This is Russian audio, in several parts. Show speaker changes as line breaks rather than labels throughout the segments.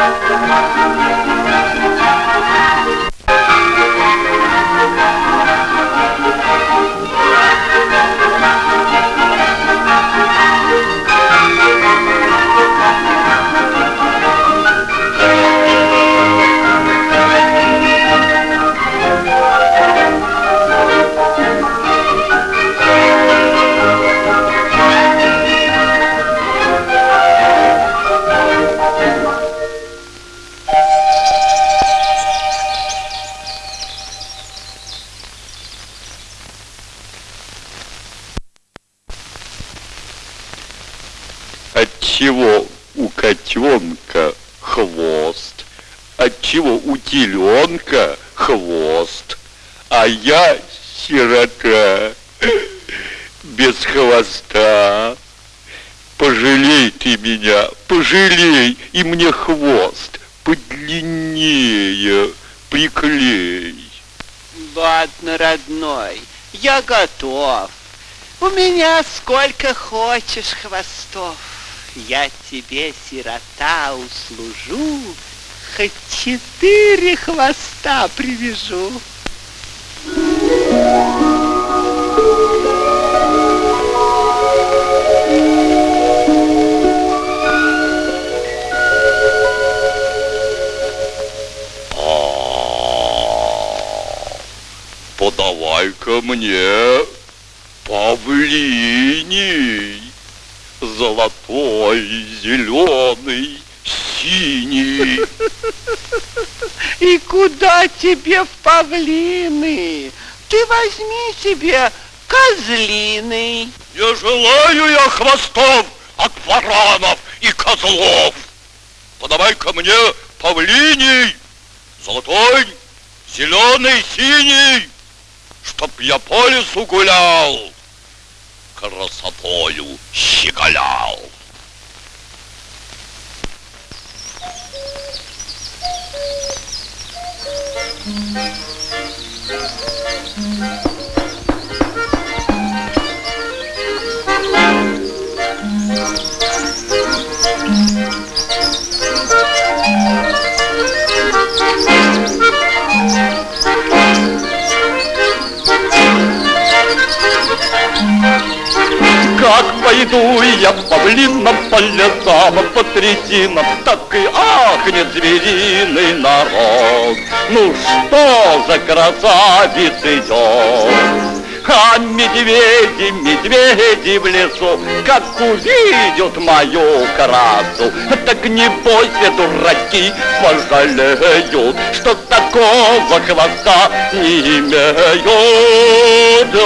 Música Отчего у котенка хвост, отчего у теленка хвост, а я сирота без хвоста. Пожалей ты меня, пожалей, и мне хвост подлиннее приклей.
Ладно, родной, я готов. У меня сколько хочешь хвостов. Я тебе, сирота, услужу, хоть четыре хвоста привяжу.
Подавай-ка мне павлиний, золотой, зеленый, синий.
И куда тебе в павлины? Ты возьми себе козлиный.
Не желаю я хвостов от баранов и козлов. Подавай-ка мне павлиний, золотой, зеленый, синий, чтоб я по лесу гулял, красотою щеголял. Как пойду я по блинам, по лесам, по третинам, так и ахнет звериный народ. Ну что за красавец идет? А медведи, медведи в лесу, как увидят мою красу, так не бойся, дураки, пожалеют, что такого хвоста не имеют. О,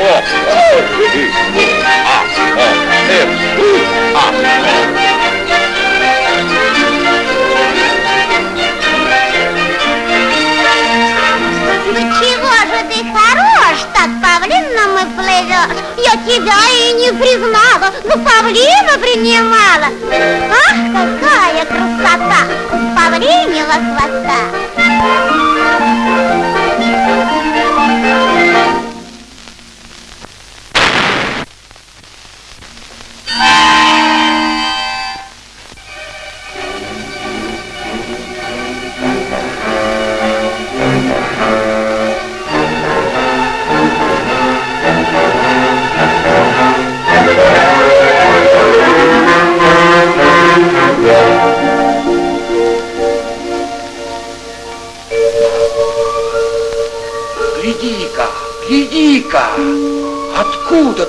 о, о, а.
Ну чего же ты хорош, так павлином и плывешь? Я тебя и не признала, ну павлина принимала. Ах, какая красота у павлиньего хвоста!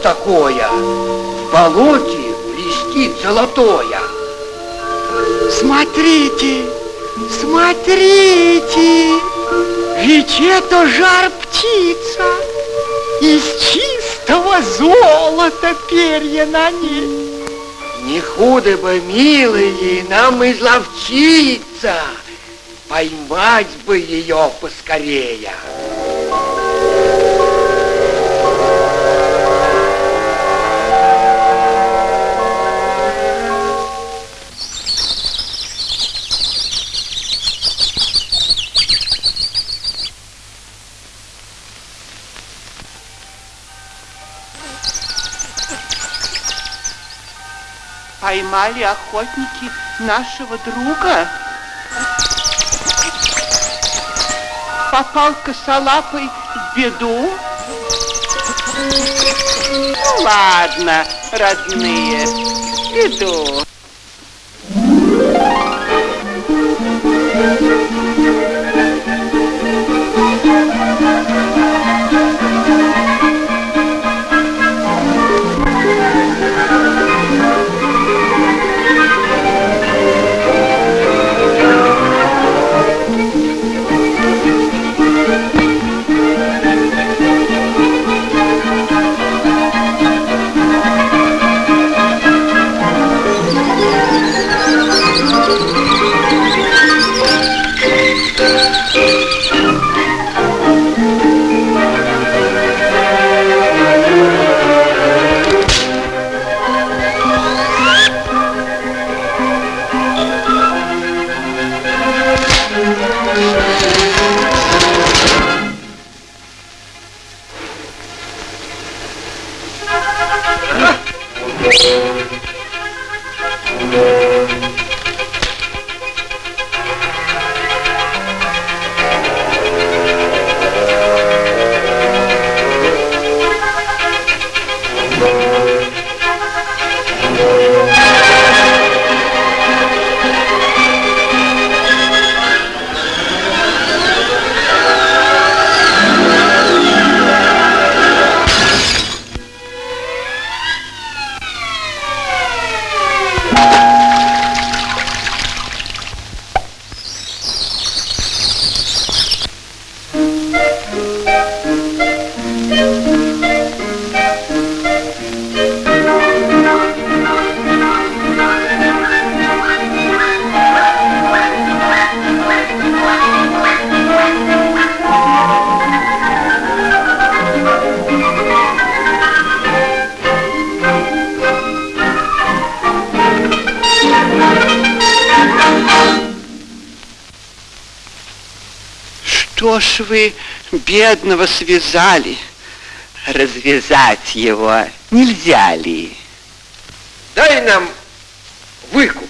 Такое? В болоте блестит золотое.
Смотрите, смотрите, ведь это жар птица, из чистого золота перья на ней.
Не худо бы, милые, нам изловчиться, поймать бы ее поскорее.
поймали охотники нашего друга. Попал косолапый в беду. Ну ладно, родные, беду. Что ж вы бедного связали? Развязать его нельзя ли?
Дай нам выкуп.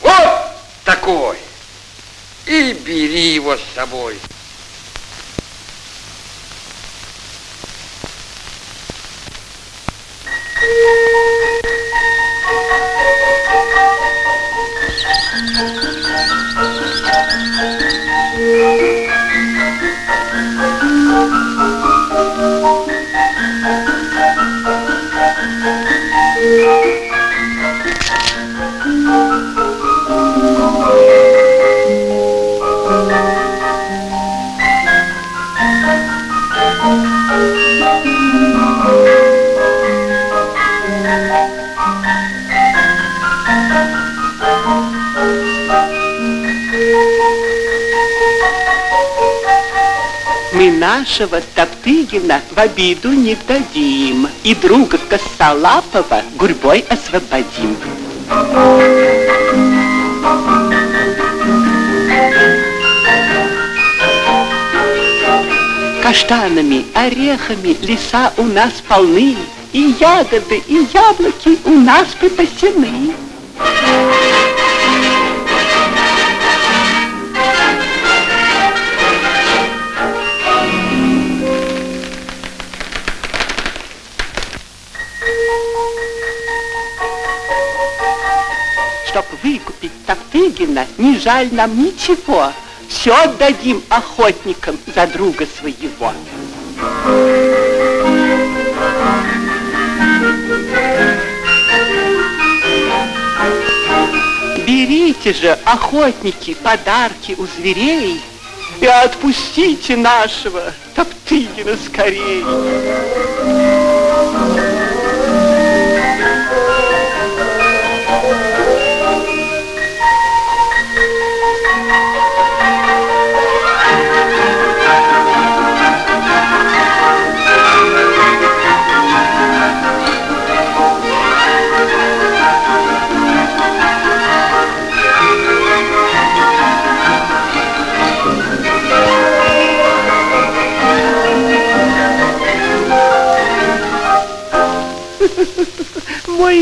Вот такой. И бери его с собой.
Мы нашего Топтыгина в обиду не дадим, И друга Косолапова гурьбой освободим. Каштанами, орехами леса у нас полны, И ягоды, и яблоки у нас припасены. Чтоб выкупить Топтыгина, не жаль нам ничего. Все отдадим охотникам за друга своего. Берите же, охотники, подарки у зверей и отпустите нашего Топтыгина скорей.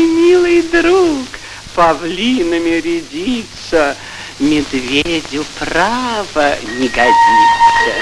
милый друг, павлинами рядиться, медведю право не годится.